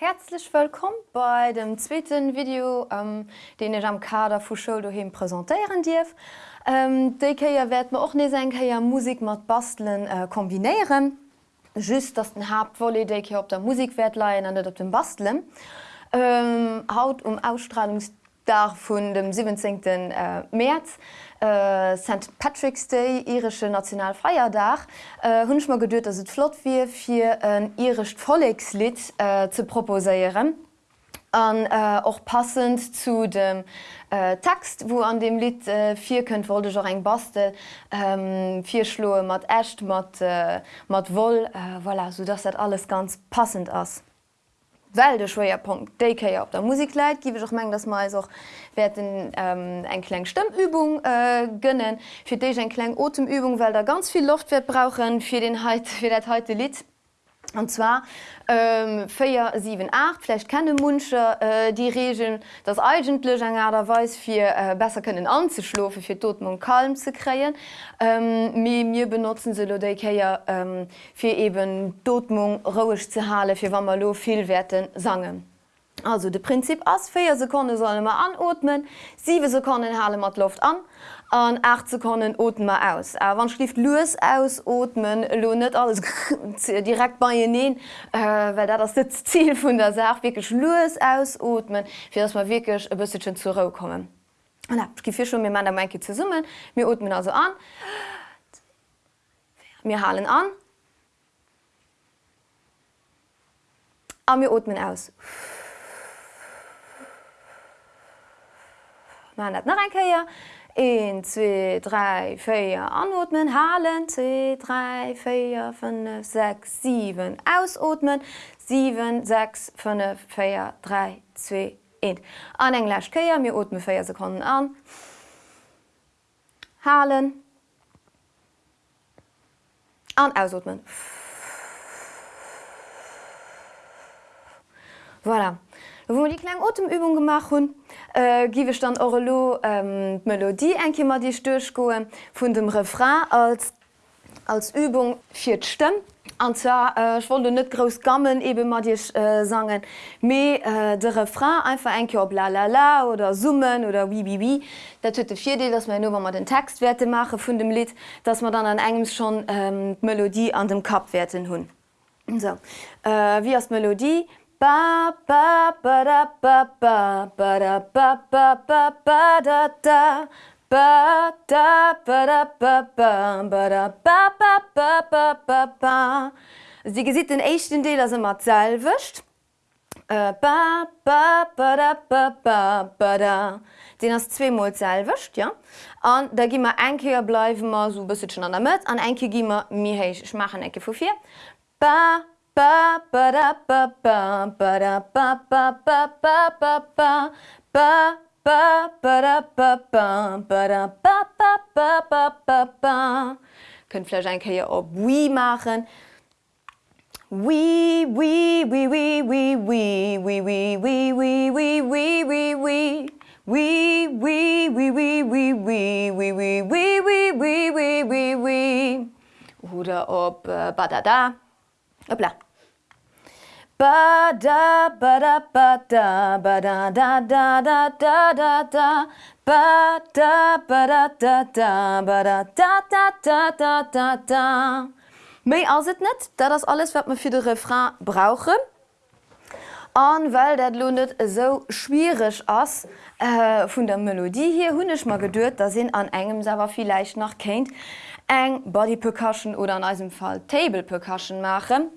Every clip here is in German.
Herzlich willkommen bei dem zweiten Video, ähm, den ich am Kader von Show daheim präsentieren darf. Ähm, Deier werden wir auch nicht ja Musik mit Basteln äh, kombinieren. Just, dass den Hauptwolle Deier auf der Musikwert leihen und nicht auf dem Basteln. Ähm, Haut um Ausstrahlungstag von dem 17. Äh, März äh, St. Patrick's Day irische Nationalfeiertag äh, hunsch mal geduert, dass het flott wie fir een irisch Follegslied äh, zu proposieren. An äh, auch passend zu dem äh, Text, wo an dem Lied äh, vier könnt wollte auch eng Bastel ähm, vier Schloe mat echt mat äh, mat woll äh, voilà, so dass dat alles ganz passend ass weil der Schwerpunkt DK op der Musik leit giwe doch meng das mal soch werden ähm, eine kleine Stimmübung äh, gönnen. Fir déich eng kleng Otemübung, weil da ganz viel Luft wird brauchen fir den halt fir dat heute Lied. Und zwar ähm, 4 7 8 vielleicht keine Munsche äh, die Regeln das eigentlich derweis für äh, besser können anzuschlufen für toten und kalm zu kreen ähm, mir benutzen sie ja, ähm, für eben Dotmung ruhig zu halen für wann man viel Werten sangen. Also de Prinzip ass 4 Sekunden soll immer anotmen, 7 Sekunden hale mat Luft an, an 8 Sekunden atmen wir aus. Äh, wenn schläft los ausatmen, lo nicht alles direkt bei ihr nehmen, äh, weil das ist das Ziel von der Sache, wirklich los ausatmen, für dass wir wirklich ein bisschen zurückkommen. Ruhe kommen. Und dann gebe ich schon mit meiner Meinung zusammen, wir atmen also an, wir halten an, und wir atmen aus. Man net nach enkeier. 1, 2, 3, 4 anotmen, halen 2, 3, 4, 5, 6, 7 ausotmen, 7, 6, 5, 4, 3, 2, 1. An englisch keier mir otmen 4 Sekunden an. Halen. An ausotmen. Voilà. Wo die kleine Atemübung gemacht hun, äh, giwe ich dann Orlo ähm, Melodie enkimmer die Stöchgoe vun dem Refrain als, als Übung fir Stimm. Und zwar äh, wollte net groß gammen eben mal dich äh, sagen me äh, de refrain einfach ein op la la la oder summen oder wie wie wie. Der tö vier Idee dass man nur wenn man den Textwerte mache von dem Lied dass man dann an engem schon ähm, Melodie an dem Kapwerten hun so. Äh, wie als Melodie Ba ba ba da ba ba ba da ba ba ba ba da da ba da ba da ba ba ba da ba ba ba ba ba ba Also die gesieht den echten Teil also mal selbst. Äh, ba ba ba da ba ba ba da. Den hast zweimal selbst, ja? Und da gehen wir ein Keer bleiben wir so ein bisschen an der Mitte und ein Keer gehen wir mir ich mache ein Keer von vier. Ba ba ba da ba ba ba da ba ba ba ba ba ba ba ba ba da ba ba ba da ba ba ba ba ba ba Könnt vielleicht ein Kaier ob wie machen. Oui, oui, oui, oui, oui, oui, oui, oui, oui, oui, oui, oui, oui, oui. Oui, oui, oui, oui, oui, oui, oui, oui, oui, oui, oui, oui, oui, oui. Oder ob äh, Badada. Hoppla. Ba da ba da ba da ba da da da da da da da ba da ba da da da ba da da da da da da da Mei as het net, dat is alles wat me fir de Refrain brauche. An weil dat lohnet so schwierig ass äh, vun der Melodie hier hunnech mal geduert, da sinn an engem sewer vielleicht nach kennt eng Body Percussion oder an diesem Fall Table Percussion machen.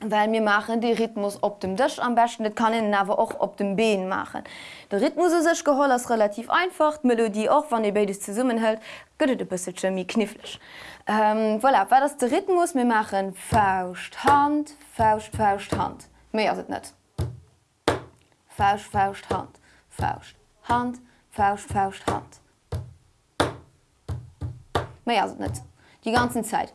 Weil mir machen die Rhythmus op dem Dich am besten das kann ich aber auch op dem Been machen. Der Rhythmus ist sich geholt ist relativ einfach, die Melodie auch wann ihr beides zusammenhält, geht ein bisschen mehr knifflig. Ähm, voilà, weil das der Rhythmus wir machen Faust, Hand, Faust, Faust, Hand. Mehr ist es nicht. Faust, Faust, Hand, Faust, Hand, Faust, Faust, Hand. Mehr ist es nicht. Die ganze Zeit.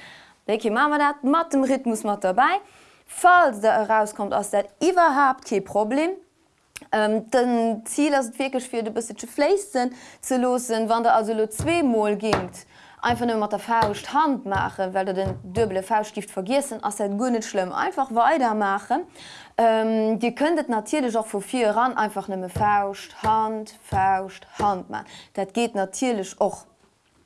Welche machen wir dat mat dem Rhythmus mat dabei? Falls der herauskommt aus der überhaupt kein Problem. Ähm, den Ziel as wirklich fir de bis Flessen ze losen, wann der also lo zwemal gingt einfach nur mat der fauscht Hand mache, weil du den dubble Faustgift vergessen as se gunnet schlimm einfach weitermachen. Ähm, die könntet natürlich auch vor vier ran einfach nimme fauscht Hand fauscht Hand man. Dat geht natürlich auch.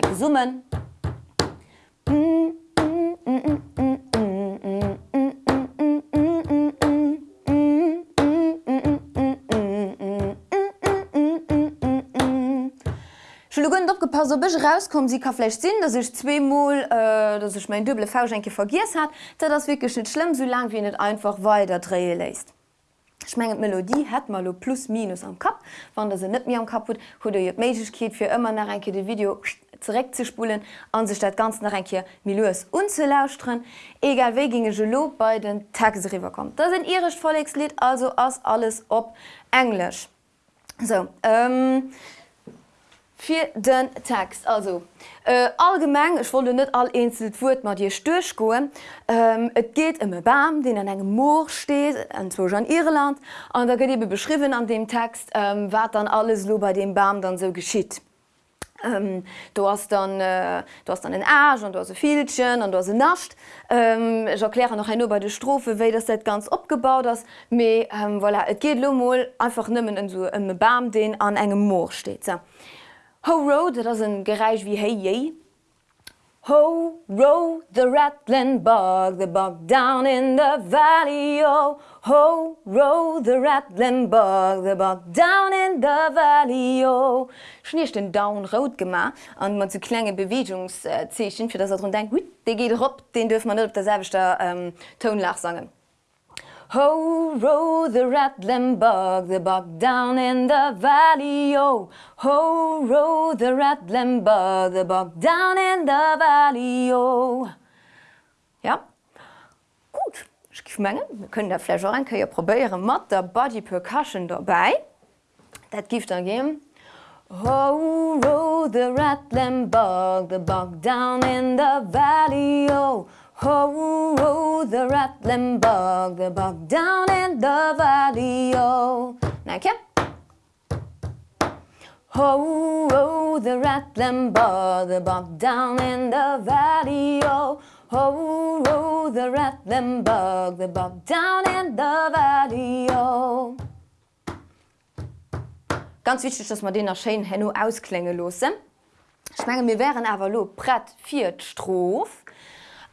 Mike gesummen. Mm, mm, mm, mm, mm. so bech rauskom sie kaflecht sinn, dat ich zweimal äh, dat ich mein doble Fauschenke vergis hat, da das wirklich net schlimm so lang wie net einfach weiter drehe läst. Schmenget Melodie hat mal lo plus minus am Kap, wann der se net mir am kaputt, wo du je Meigkeet immer nach enke de Video direkt zu spulen an sich dat ganz nach enke Milles unzulausren egal we ginge gelo bei den Tagesriver kommt da sind irisch Follegslied also as alles op englisch. So ähm, fir den Text. Also äh, allgemeng ich wollte net all einzelwur mat dir stöch goen ähm, Et geht um Bam den an engem Moor steht enwo an Irland. An da get beschrieben an dem Text ähm, wat dann alles lo bei dem Bam dann so geschieht. Ähm, du hast dann äh, du hast dann den Arsch und du hast Filchen und du hast nascht. Ähm, ich erkläre noch ein bei der Strophe weil das seit ganz abgebaut das me ähm, voilà, et geht lomol einfach nimmen in so im Bam den an engem Moor steht so. Ho Road dat das een Gereich wie hey je Ho row the rattling bog the bog down in the valley oh. Ho row the rattling bog the bog down in the valley oh Schnecht den down rot gemacht an man zu klenge Bewegungszechen fir dat er denkt gut de geht op den dürfen man net op derselbeter ähm, Tonlach sangen. Ho row the rattling bog the bog down in the valley oh Ho row the rattling bog the bog down in the valley oh Ja gut mengen wir können der ja probieren mat der body percussion dabei. Dat gift dann gehen. Ho row the rattling bog the bog down in the valley oh. Ho oh, the rattling bug the bug down in the valley oh. Danke Ho oh, the rattling bug the bug down in the valley oh, oh, oh Oh, oh, oh, the Rattlenburg, the bob down in the valley, oh. Ganz wichtig, dass man den nach Schein Henno ausklänge losse. Ich meine, wir wären aber lo Brett vier Stroph.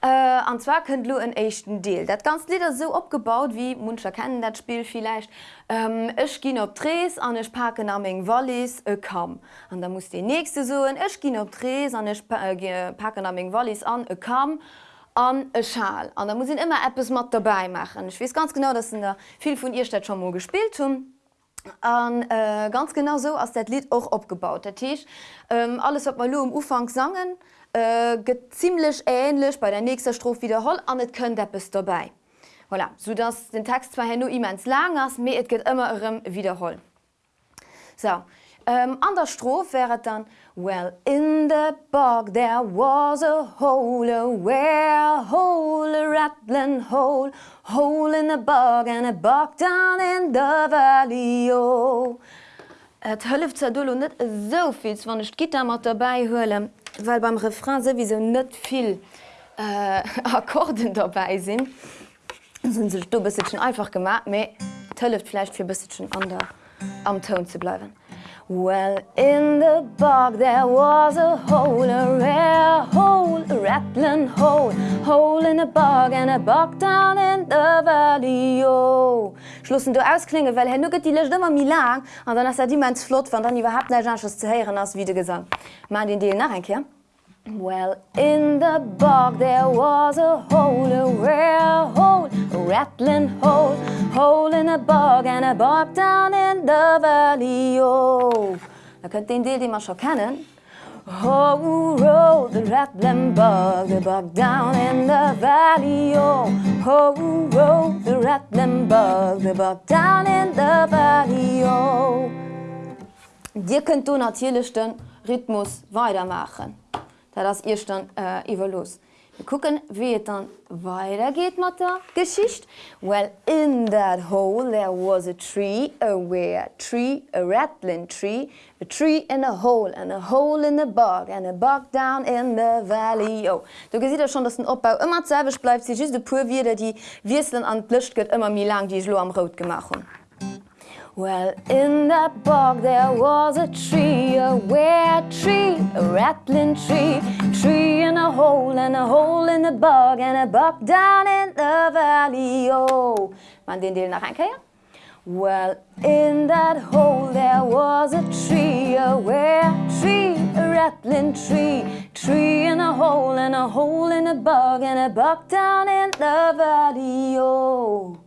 Äh, und zwar könnt ihr einen echten Deal. Das ganze Lied ist so abgebaut, wie manche kennen das Spiel vielleicht. Ähm, ich gehe auf Dres und ich packe nach meinen Wallis äh, Kamm. Und dann muss die nächste so, ich gehe auf Dres und ich äh, packe nach meinen Wallis an, äh, Kamm an e Schal. Und da muss ich immer etwas mit dabei machen. Ich weiß ganz genau, dass in der von ihr das schon mal gespielt haben. Und äh, ganz genau so ist das Lied auch abgebaut. Das heißt, ähm, alles, was wir am Anfang singen, äh, geht ziemlich ähnlich bei der nächsten Strophe wiederholt und es könnte etwas dabei. Voilà. So dass der Text zwar nur immens lang ist, aber es geht immer um Wiederholen. So, ähm, an der Strof wäret dann Well in the bog there was a hole a where hole a rattling hole hole in the bog and a bog down in the valley oh. Et hëlleft ze dolo net soviel wann nicht Gitter mat dabei hhöle, weil beim Refrain se wie se net viel äh, Akkorden dabei sinn sind sech du bist schon einfach gemacht méi tëlleft vielleicht fir bis schon an der am Ton zu bleiben. Well in the bog there was a hole a rare hole a rattling hole hole in a bog and a bog down in the valley oh. Schlussen du ausklinge, well hen nuget die lech immer mi lang an dann ass er die mens Flot van dann iwwer hat neschs ze heieren ass wie gesang. Ma den Deel nach enke? Well in the bog there was a hole a rare hole a rattling hole hole in a bog and a bog down in the valley oh. Den Deel die man schon kennen. Oh roll the rattling bug the bug down in the valley oh Oh roll the rattling bug the bug down in the valley oh Dir könnt du natürlichchten Rhythmus weitermachen das ihr dann äh, über los. Wir gucken wie es dann weitergeht mit der Geschichte. Well in that hole there was a tree, a where tree, a rattling tree, a tree in a hole and a hole in the bog and a bog down in the valley. Oh. Du siehst ja schon, dass ein Abbau immer selbisch bleibt, sie just pur wieder die Wirseln an Plüscht geht immer mir lang, die ich am Rot gemacht habe. Well in that bog there was a tree a where tree a rattling tree. Tree in a hole and a hole in the bog and a buck down in the valley oh. Man den Deel nach einkeier Well in that hole there was a tree a where tree a rattling tree. Tree in a hole and a hole in a bog and a buck down in the valley oh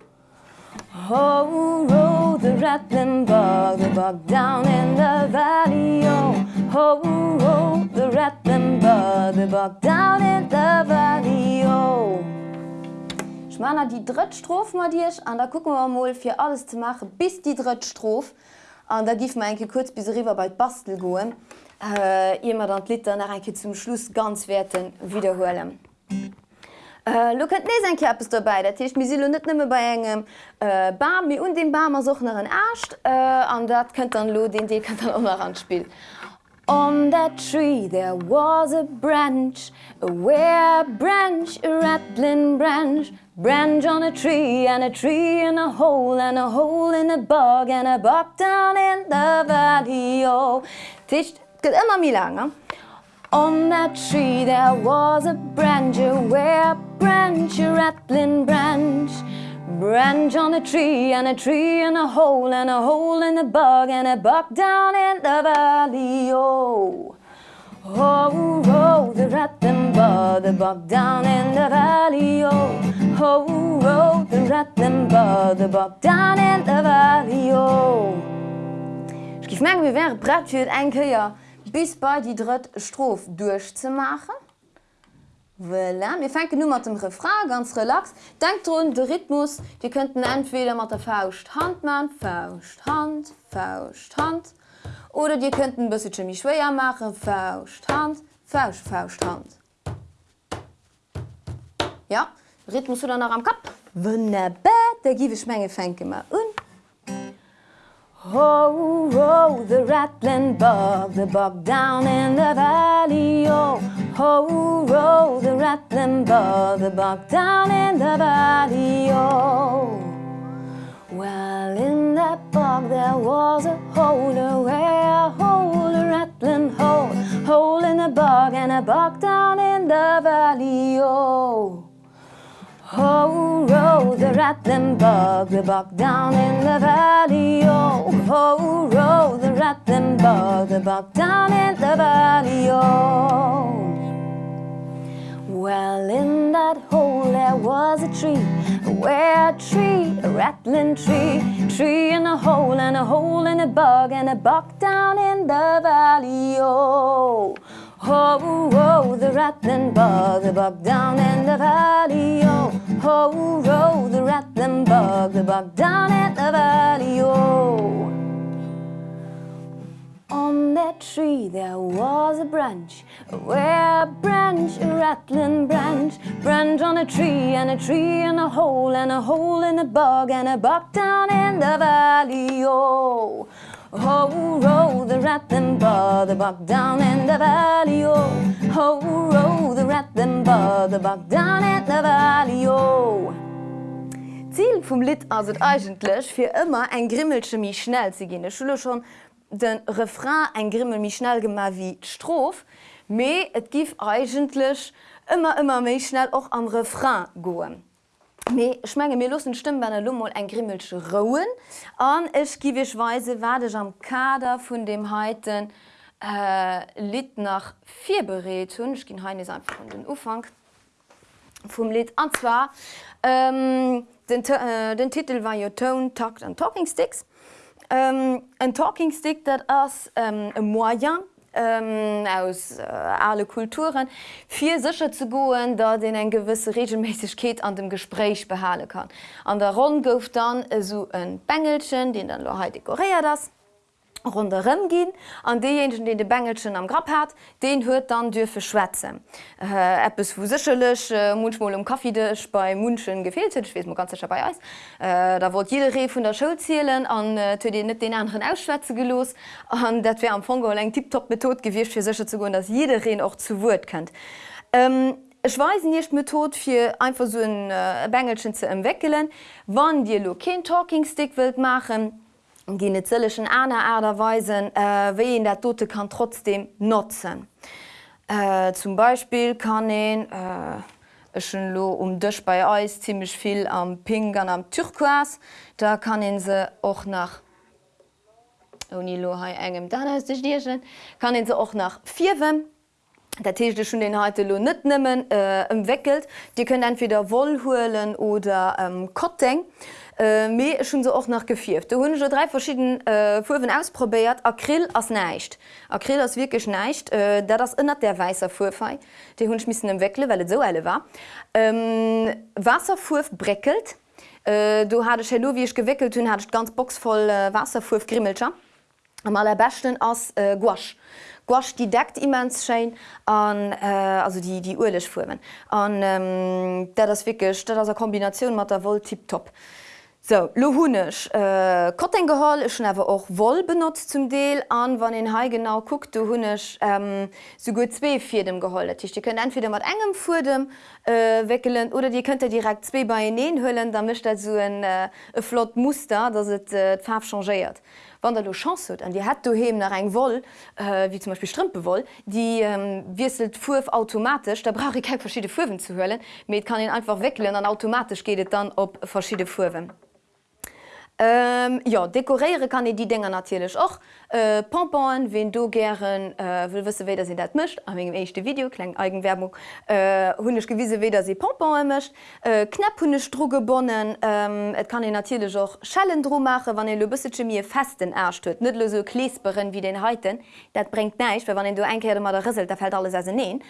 Ho roll the rattling bug the bug down in the valley oh. Ho roll the rattling bug the bug down in the valley oh. Schmanner die drittstrof mal dirch an da gucken wir mal für alles zu machen bis die drittstrof an da gif mein kurz bis river bei bastel goen äh, immer dann Liter nach zum Schluss ganz werten wiederholen. Äh, lo könnt ne en dabei, Dat Techt mis net nimme bei engem äh, Bam wie und den Barmer soch nach ercht äh, an dat könnt an lo den Dee kann immer anspiel. On that tree there was a branch a where branch a rattling branch branch on a tree and a tree in a hole and a hole in a bog and a bog down in the valley oh. Ticht immer mi langer. On that tree there was a branch where branch a rattling branch. Branch on a tree and a tree and a hole and a hole in the bug and a buck down in the valley oh. Oh oh, oh the rattling bug the buck down in the valley oh. Oh oh, oh the rattling bug the buck down in the valley oh. Ich merke wie wäre brett für ein Köier. Bis bei die dritt Strof durchzumachen. Voilà. Wir fangen nur mit dem Refrain ganz relax. Denkt dran, der Rhythmus, wir könnten entweder mit der Faust Hand machen, Faust, Hand, Faust, Hand. Oder die könnten ein bisschen mich schwerer machen, Faust, Hand, Faust, Faust, Hand. Ja, Rhythmus oder noch am Kopf? Wunderbar, da gebe ich meine Fänge mal und. Ho row the rattling bug the bug down in the valley oh. Ho row the rattling bug the bug down in the valley oh. Well in that bog there was a hole where a hole a rattling hole. Hole in the bog and a bug down in the valley oh Ho row the rattling bug the buck down in the valley oh. Row the rattling bug the buck down in the valley oh. Well in that hole there was a tree where a tree a rattling tree tree in a hole and a hole in a bug and a buck down in the valley oh Ho row the rattling bug the bug down in the valley oh. Ho row the rattling bug the bug down in the valley oh. On that tree there was a branch a branch a rattling branch branch on a tree and a tree and a hole and a hole in a bog and a buck down in the valley oh Oh row the rat them bar the buck down in the valley oh. Oh row the rat them bar the buck down in the valley oh. Ziel vum Lit as et eigentlech fir immer eng Grimmelsche mi schnell ze gene Schule schon den Refrain eng Grimmel mi schnell gemar wie Strof, méi et gif eigentlech immer immer méi schnell och am Refrain goen. Me schmenge mir lussen stimme bei Lummel eng Grimmelsche Rouen an ech giwech weise werdech am Kader vun dem heiten äh, Lit nach vier bereet hun ich gin haine einfach von den Ufang vum Lit anzwa. Ähm, den, äh, den Titel war your Tone Takt and Talking Sticks. Ähm, ein Talking Stick dat ass ähm, e Moyen ähm, aus äh, alle Kulturen vier sicher zu goen, da den en gewisse Regelmäßigkeit an dem Gespräch behalen kann. An der Rund gouf dann so ein Bengelchen, den dann Lo dekoréiert das runm gin an dejenigen den de Bengelschen am Grapp hat, den huet dann dürfe schwätzen. Äh, App es wo sichelech äh, Munschmol um Kaffeedech bei Munschen gefehlt wie ganz dabei aus. Äh, da wurde jede Re vun der Schul zielelen an äh, den net den anderen Ausschwäze gelos an dat wär am Fongo eng tipptop Method gewircht fir sicher zu go, dass jede Reen auch zu Wort kennt. Ähm, Ich weiß nicht Method fir einfach so ein äh, Bengelschen zu entwickeln, wann dir lo kein Talking Stick wild machen, gene zëllechen aner Äderweisen äh, wéi en der Dote kann trotzdem notzen. Äh, zum Beispiel kann en äh, lo um Dëch bei Eis ziemlich viel am Ping an am Türquas, da kann en se och nach lo engem Dirchen, kann en se och nach Vierwen. Der Techte schon den heute lo net nimmen äh, entwickelt. Die können entweder Wollholen oder ähm, Kotting. Äh, Me schon so auch nach gefiert. Du hun drei verschiedene äh, Fuwen ausprobiert Acryl as neicht. Acryl as wirklich neicht, äh, da das innner der weißer Fufei, die hun schmissen im Weckle, weil so alle war. Ähm, Wasserfurf breckelt. Äh, du lo wie ich gewickelt hun hat ganz boxvoll äh, Wasserfurf grimmelscher. Am allerbechten ass äh, Guasch. Guasch die deckt immens schein an äh, also die, die Urlech Fumen. Ähm, der das wirklich das Kombination mat der Vol tipp top. So, lo hunnech äh, Kottengehall schon awer och woll benutzt zum Deel an, wann en hai genau guckt du hunnech ähm, so gut zwee fir dem gehollet. Die könnt entweder mat engem vor dem äh, weckelen oder die könnt direkt zwee bei neen hüllen, da mischt so ein äh, flott Muster, dat het äh, Farb changeiert. Wann der du chance huet an die hat du he nach eng woll äh, wie zum Beispiel Strmpe die ähm, wieselt fuf automatisch, da brauche ich kein verschiedene Fuwen zu höllen, mit kann ihn einfach wickeln, dann automatisch geht dann op verschiedene Fuwen. Ähm, ja dekoréiere kann e die Dinger natürlich och äh, Pompon, wen du gern äh, will wisse weder sie dat mischt am engem echte Video kleng Eigenwerbung äh, gewiese weder sie Pompon mischt äh, knapp hunne Strugebonnen ähm, Et kann e natürlich auch Schallendro mache, wann lo bisse mir festen erstöt net so kleesberen wie den heiten dat bringt neiich, wann du einkehr mat der Rissel, da fällt alles as neen.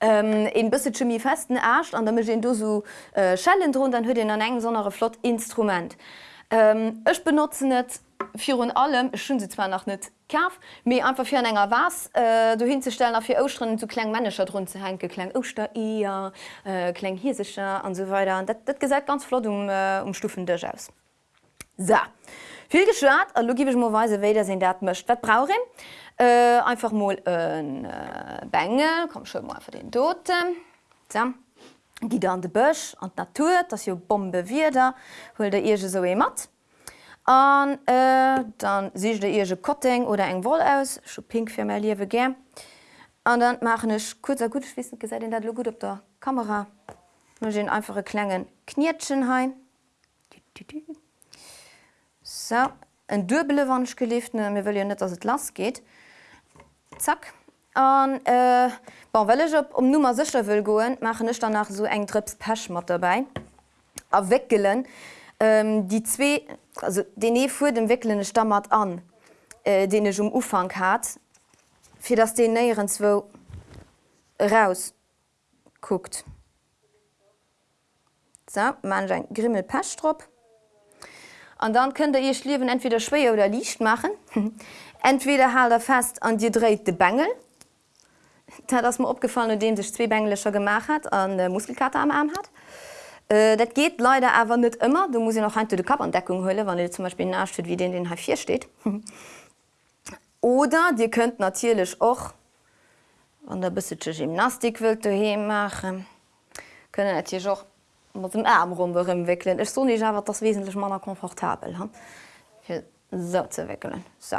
Ähm, en bësse chemie festen ercht an der du so äh, Schallendro, dann huet den an eng sonere Flottinstrument. Ähm, ech ähm, benutzen net Fi allem schon sie zwar noch net kaf, mir einfach fir enger was äh, du hinzustellen auf fir Ausstrinnen zu kle Manager run zu henke kle Oster eher äh, kle hiesischer an so weiter dat, dat gesagt ganz flott um, äh, um Stufen des aus. So. Viel geschwert logisch moweise we se dat mcht wat brauch äh, einfach mal een äh, Bengel kom schon mal für den doten. So. Gi an de Bëch an d Natur, dats jo Bombe wieder, hull der Ige so e mat. An äh, dann sich der Ige Kotting oder eng Wol aus, Scho pink fir me liewe ge. An dann machench kurzer gut wissen ge se dat lo gut op der Kamera. gin einfache klengen Kniertschen hain. So en dubele wannsch gelieft mir will ja net, dats het las geht. Zack. An äh, bon, Wellch op um Nummer sicher will goen, machen ich danach so eng Trips Pechmat dabei a weckelen ähm, die zwei, also den e fu dem wickelnde Stammmert an, äh, den ich um Ufang hat, fir dass den näierenswo raus guckt. So, man ein Grimmel Pechtrop. an dann könnt ihr Schliwen entweder schwer oder licht machen. entweder halt er fest an dir dreht de Bengel. Da das mir opgefallen, dem sich zwei Benglischer gemacht hat an der Muskelkarte am Arm hat. Äh, dat geht leider aber nicht immer. Du musst ja noch ein de Kappendeckung hölle, wann ihr zum Beispiel nachsteht, wie den den H4 steht. Oder dir könnt natürlich auch an der bis Gymnastik wilt du machen können natürlich auch mit dem Arm rumwickeln. Ich so nicht aber das wesentlich mal komfortabel so zu wickeln. So.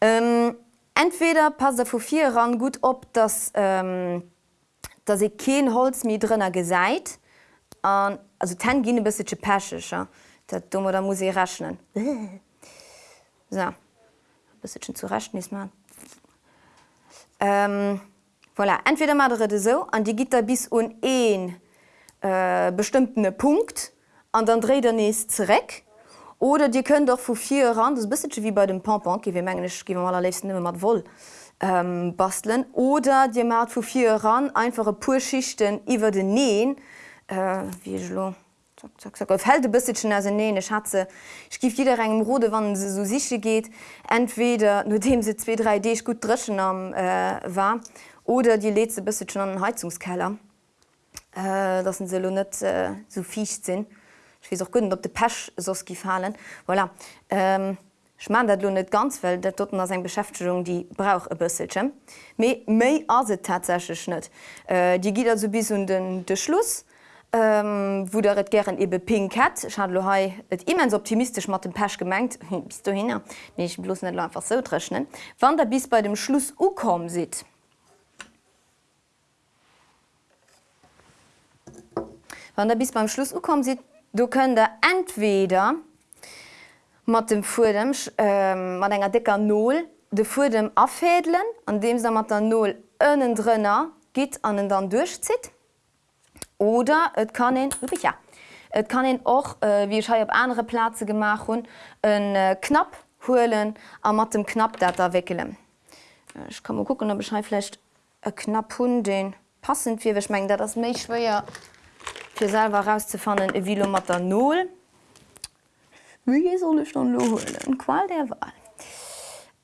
Ähm, entweder pass vor vier ran gut op dass ähm, dass ich kein Holz mir drinnner geseit also ten gi bis pescher dat dummer da muss ich rechnen so. bis zu rechten ist man ähm, voilà. entweder mal so an die Gitter bis un een äh, bestimmten Punkt an dann dreht der nächst zurück oder die können doch vor vier ran das bist wie bei dem Pompon mat woll ähm, basteln. Oder dir mat vor vier ran einfache purschichten iwwer den nähen. Äh, wie helde bisschen as ne Schatze skift jeder engem Rode wann se so sich geht. Entweder nur dem se 2 3 D gut dreschen am äh, war. Oder die leze bis schon an den Heizungskeller. Äh, dat se net äh, so ficht sinn wie auch gut op de Pech sos gefallen voilà. ähm, Ich mein, dat lo net ganz well, dat dort as eng Beschäftigung die brauch e bësselsche. méi méi as se net. Äh, die giet so bis den de Schluss ähm, wo der et gern ebe pink hat hai et immens optimistisch mat dem Pech gemengt bis du hin nee, ich bloß net einfach so trechnen wann der bis bei dem Schluss ukom si wann der bis beim Schluss ukom si du der entweder mat dem Fu dem ähm, mat enger dicker null de Fu dem afädlen an dem se mat der null drinnner git an den dann durchzit oder et kann ihn, ja, et kann ihn auch äh, wie ich op andere Plaze gemacht hun een äh, knapp holen a mat dem knapp dat da wickelen. Äh, ich kann mal gucken ob beschreibfle e knapp hun den passend wie schmengen dat das méch schwer für selber rauszufannen e wie mat der null. Wie soll ich dann holen? Qual der Wahl.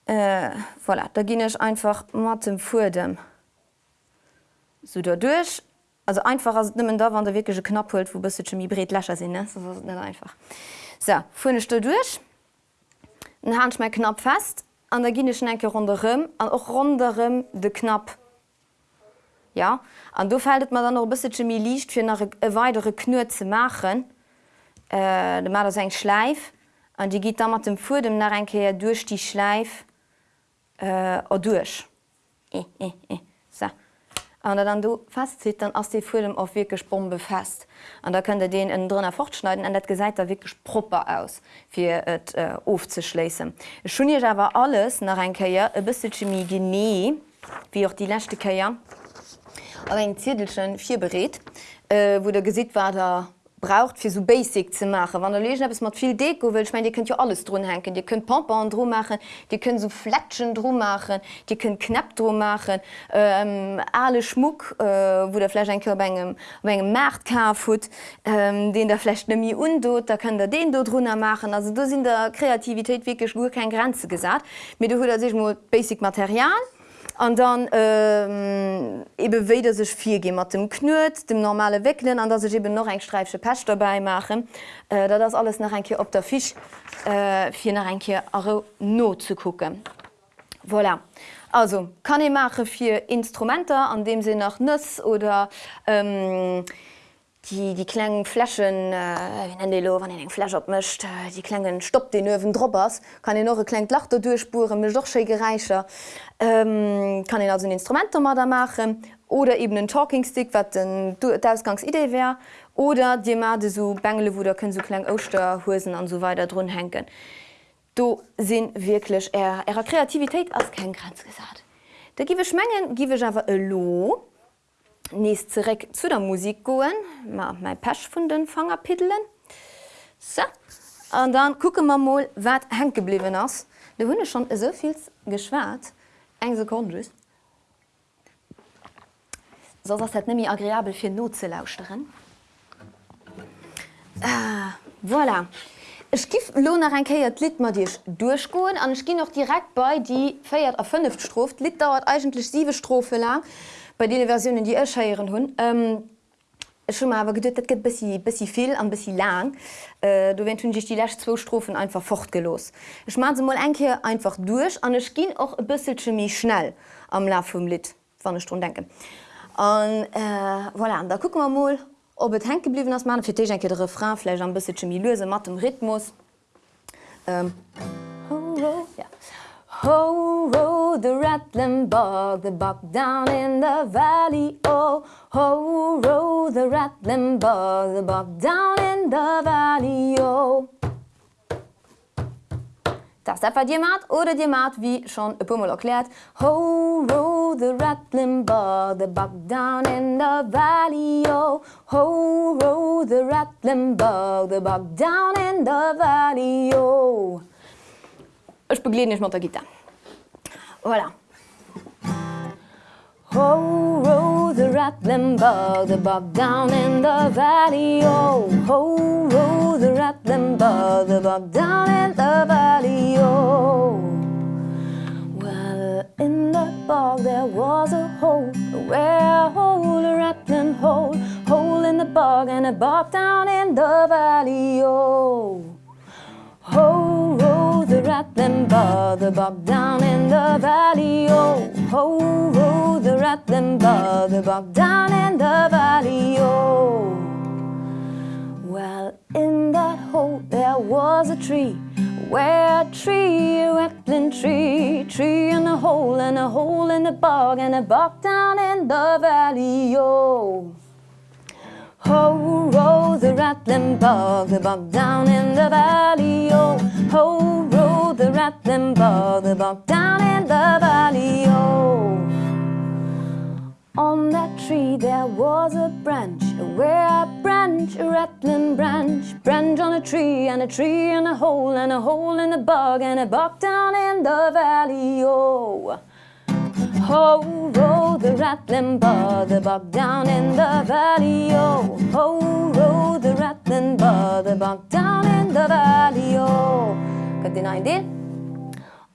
Äh, voilà, da ging ich einfach mat dem vor so dadurch also einfach als nimmen da wann der wirklichsche knapp holt wo bist du bret lächer sinn einfach. So fune du durch. Den hand schme knapp fest. An der ginne schnenke runem an auch runem de knapp ja? An du fällt man dann noch bis Chemie liicht fir nach weitere knur zu machen. Äh, mal das ein Schleif. An die geht damals dem Fu dem nach einkehr durch die Schleif äh, durch. Äh, äh, äh. So. Und dann du fast sieht dann ass die fulem auf wirklich Sprung befasst. An da könnte den in drinnner fortschneiden. An dat gesagt der wirklich proper aus für et äh, ofzuschließen schon hier war alles nach ein e bis Chemie gene wie auch die letzte Karriere Zidelschen vier berät, äh, wo der gesit war der braucht fir so basic ze machen. Wann der lesen es mat viel Deko will ich mein, die könnt ja alles drum henken. Die könnt Pampan drum machen, die können so Fletschen drum machen, die können knapp drum machen, ähm, alle Schmuck, äh, wo der Fleisch ein engem Markt kafut, ähm, den der Flecht nimi undot, da kann der den dort runnner machen. Also du sind der Kreativität wirklich wo kein Grenze gesagt. mit du sich basic Material an dann ähm, ebe weder sech vier ge mat dem knut dem normale wecklen an dat eben noch eng streifsche Pech dabei machen äh, da das alles nach enke op der fisch äh, fir nach enke zu gucken voilà. also kann ich mache vier Instrumente an dem se nach nuss oder ähm, die die klengen flaschen äh, lo wann eng Flasch opmischt äh, die klengen stoppt den öwen Drs kann ich noch klenk lachter durchspuren mir doch sche gereicher ähm, kann ich also ein Instrument da machen oder eben den talkingstick wat den ausgangsidee wär. Oder die mal so bengele wo der können so klein Osterhosen an so weiter run henken du sind wirklich er ihrer Kreativität als kein Grenz gesagt da gi schmengen gi aber lo Nächst zurück zu der Musik goen, ma mein Pech vun den Fangerpidelen. So. Und dann gucke man mal wat hen geblieben ass. De hunne schon soviel geschwert eng Sekunde. So dat nimi agréabel fir Not ze lauschteren. Ah, voilà. Ich gif lo nach ein Keiert Lit mat Dich durchgoen an ich gi noch direkt bei die feiert a 5 Stroft. Lit dauert eigentlich sieben Strophe lang bei den Versionen die erscheieren hunn. Ähm, schon mal gedt dat get bis viel an bis lang äh, du wenn hun sich die Lächt zwo Strophen einfach fortgelos. Ich ma ze mal enke einfach durch an es ging auch e bissel chemie schnell am La vom Lit wann ich schon denken. Und, äh, voilà, da gucken wir mal ob et henke bliwen ass man fir enke de Refrainläch an bësse mi lose mat dem Rhythmus. Um, ho, ho, ja. Ho ro the rattling bog the buck down in the valley. Oh Ho ro the rattling bog the buck down in the valley. Oh. Das der dir mat oder dir mat wie schon e Pummel erklärt Ho ro the rattling bog the buck down in the valley. Oh. Ho ro the rattling bog the buck down in the valley. Oh. Ech begle nicht mat der Gitter. Voilà. Ho ro the rattling bug the bug down in the valley. Oh Ho ro the rattling bug the bug down in the valley. Oh. Well in the bog there was a hole where a hole a rattling hole hole in the bog and a bog down in the valley. Oh the rattling bug the bog down in the valley. Oh Ho ro the rattling bug the bog down in the valley. Oh Well in that hole there was a tree where a tree a rattling tree tree in a hole and a hole in the bog and a bog down in the valley. Oh Ho ro the rattling bug the bog down in the valley oh. Ho ro the rattling bug the bog down in the valley oh. On that tree there was a branch a where a branch a rattling branch branch on a tree and a tree and a hole and a hole in the bog and a bog down in the valley oh Ho ro the rattling bar the bog down in the valley oh. Ho ro the rattling bar the bog down in the valley oh. Got ein den?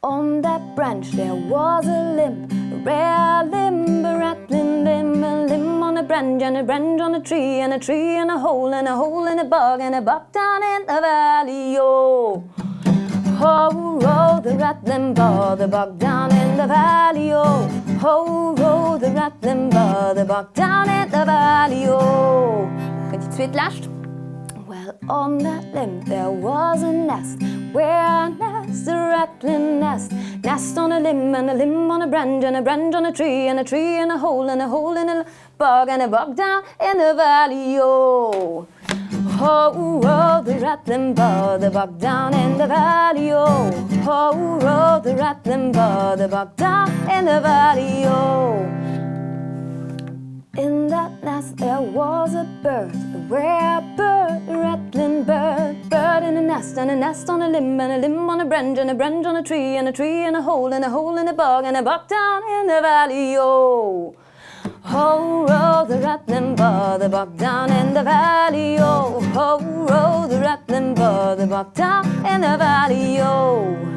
On that branch there was a limb a rare limb a rattling limb a limb on a branch and a branch on a tree and a tree and a hole and a hole in a bog and a bog down in the valley oh Ho ro the rattling bar the bog down in the valley oh Ho ro the rattling bar the bog down in the valley oh Kan die tweet lascht? Well on that limb there was a nest. Where nest? A rattling nest. Nest on a limb and a limb on a branch and a branch on a tree and a tree and a hole and a hole in a bog and a bog down in the valley oh Ho ro the rattling bar the bog down in the valley oh. Ho ro the rattling bar the bog down in the valley oh. In that nest there was a bird a rare bird a rattling bird. Bird in a nest and a nest on a limb and a limb on a branch and a branch on a tree and a tree in a hole and a hole in a bog and a bog down in the valley oh Ho ro the rattling bar the bog down in the valley oh. Ho ro the rattling bar the bog down in the valley oh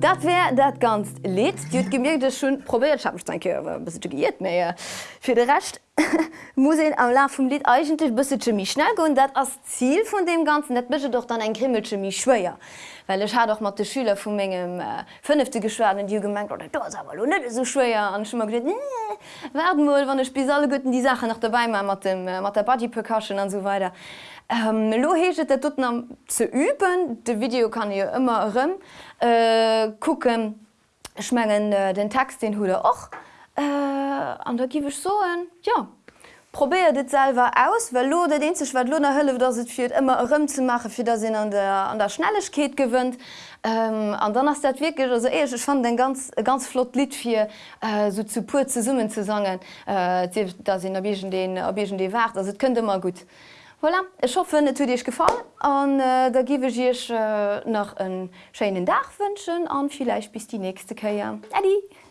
Dat wär dat ganz lit Dit gemerkt schon probiert giiert mé fir de recht muss am La vum Lied eigentlich bis chemie schnell go dat as Ziel von dem ganzen net bische doch dann ein Grimmelchemie schwéier. Well ich hat doch mat de Schüler vu menggem fünffte geschwerden die gemerkt oder net so schwéier an schon gesagt, nee, werden wohl wann spe alle gotten die Sache nach dabei mat dem mat der Body percussion an so weiter. Ähm, Loheget der dut am ze üben, de Video kann ihr immer rëm äh, gucken schmengen äh, den Text den hude och äh, an der giwech so soen ja. Probeer dit selber aus, well lo der den zech wat Lunner hëlle, dat se fir immer rëm ze mache, fir der sinn an der, an der Schnellechkeet gewënnt. Ähm, an dann ass dat wirklich also ey, ich fand den ganz ganz flott Lied fir äh, so zu pur ze summen ze sagen, äh, da sinn erbegen den de wart, könnte immer gut. Voilà. Ich hoffe net Dich gefallen an äh, da giwe ich äh, noch een Scheinen Dach wünschen an vielleicht bis die nächste Köier. Eddie!